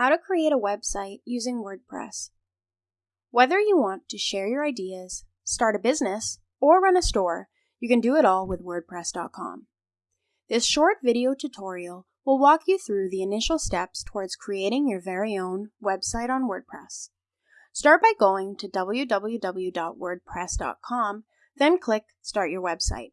How to create a website using WordPress. Whether you want to share your ideas, start a business, or run a store, you can do it all with WordPress.com. This short video tutorial will walk you through the initial steps towards creating your very own website on WordPress. Start by going to www.wordpress.com, then click Start Your Website.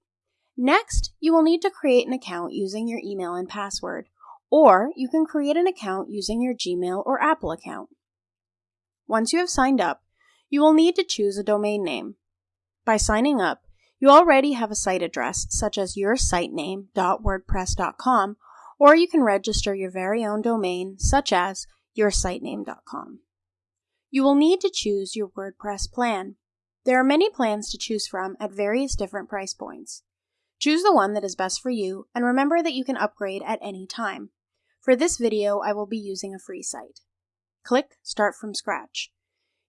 Next, you will need to create an account using your email and password, or you can create an account using your Gmail or Apple account. Once you have signed up, you will need to choose a domain name. By signing up, you already have a site address such as yoursitename.wordpress.com, or you can register your very own domain such as yoursitename.com. You will need to choose your WordPress plan. There are many plans to choose from at various different price points. Choose the one that is best for you, and remember that you can upgrade at any time. For this video, I will be using a free site. Click Start from Scratch.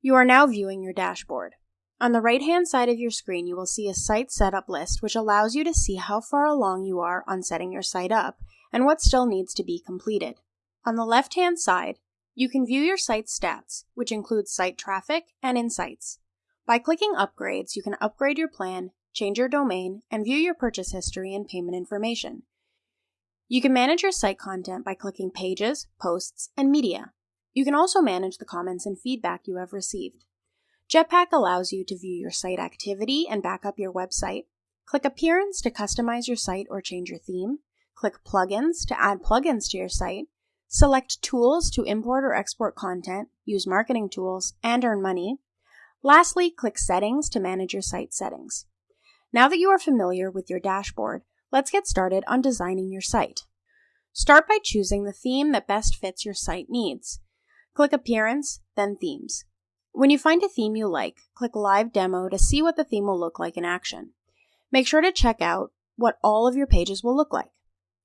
You are now viewing your dashboard. On the right-hand side of your screen, you will see a site setup list which allows you to see how far along you are on setting your site up and what still needs to be completed. On the left-hand side, you can view your site's stats, which includes site traffic and insights. By clicking Upgrades, you can upgrade your plan, change your domain, and view your purchase history and payment information. You can manage your site content by clicking Pages, Posts, and Media. You can also manage the comments and feedback you have received. Jetpack allows you to view your site activity and back up your website. Click Appearance to customize your site or change your theme. Click Plugins to add plugins to your site. Select Tools to import or export content, use marketing tools, and earn money. Lastly, click Settings to manage your site settings. Now that you are familiar with your dashboard, let's get started on designing your site. Start by choosing the theme that best fits your site needs. Click Appearance, then Themes. When you find a theme you like, click Live Demo to see what the theme will look like in action. Make sure to check out what all of your pages will look like.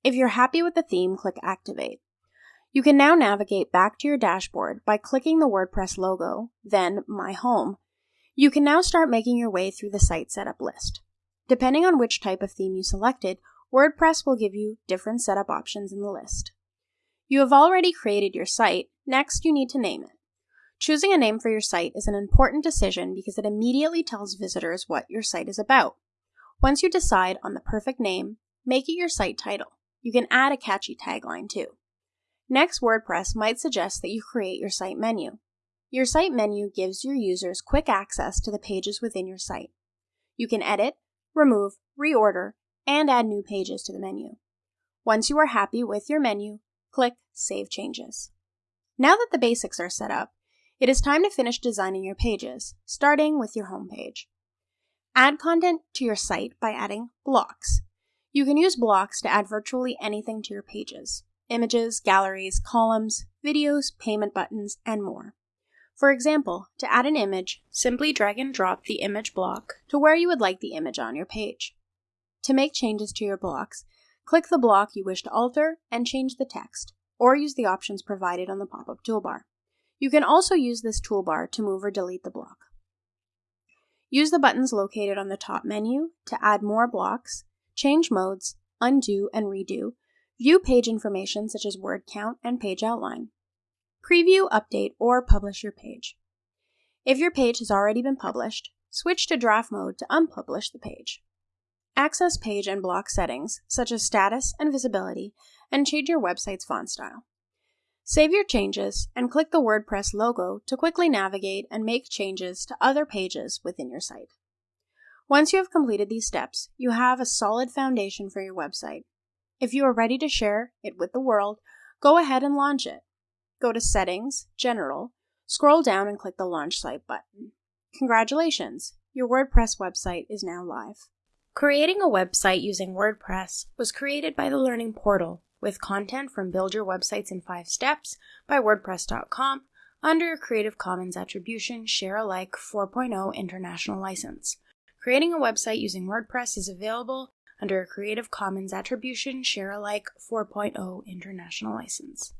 If you're happy with the theme, click Activate. You can now navigate back to your dashboard by clicking the WordPress logo, then My Home. You can now start making your way through the site setup list. Depending on which type of theme you selected, WordPress will give you different setup options in the list. You have already created your site, next you need to name it. Choosing a name for your site is an important decision because it immediately tells visitors what your site is about. Once you decide on the perfect name, make it your site title. You can add a catchy tagline too. Next, WordPress might suggest that you create your site menu. Your site menu gives your users quick access to the pages within your site. You can edit, remove, reorder, and add new pages to the menu. Once you are happy with your menu, click Save Changes. Now that the basics are set up, it is time to finish designing your pages, starting with your home page. Add content to your site by adding blocks. You can use blocks to add virtually anything to your pages images, galleries, columns, videos, payment buttons, and more. For example, to add an image, simply drag and drop the image block to where you would like the image on your page. To make changes to your blocks, click the block you wish to alter and change the text, or use the options provided on the pop-up toolbar. You can also use this toolbar to move or delete the block. Use the buttons located on the top menu to add more blocks, change modes, undo and redo, View page information such as word count and page outline. Preview, update, or publish your page. If your page has already been published, switch to draft mode to unpublish the page. Access page and block settings, such as status and visibility, and change your website's font style. Save your changes and click the WordPress logo to quickly navigate and make changes to other pages within your site. Once you have completed these steps, you have a solid foundation for your website if you are ready to share it with the world, go ahead and launch it. Go to Settings, General, scroll down and click the Launch Site button. Congratulations, your WordPress website is now live. Creating a website using WordPress was created by the Learning Portal with content from Build Your Websites in 5 Steps by WordPress.com under a Creative Commons Attribution Share Alike 4.0 International License. Creating a website using WordPress is available under a Creative Commons Attribution Share Alike 4.0 International License.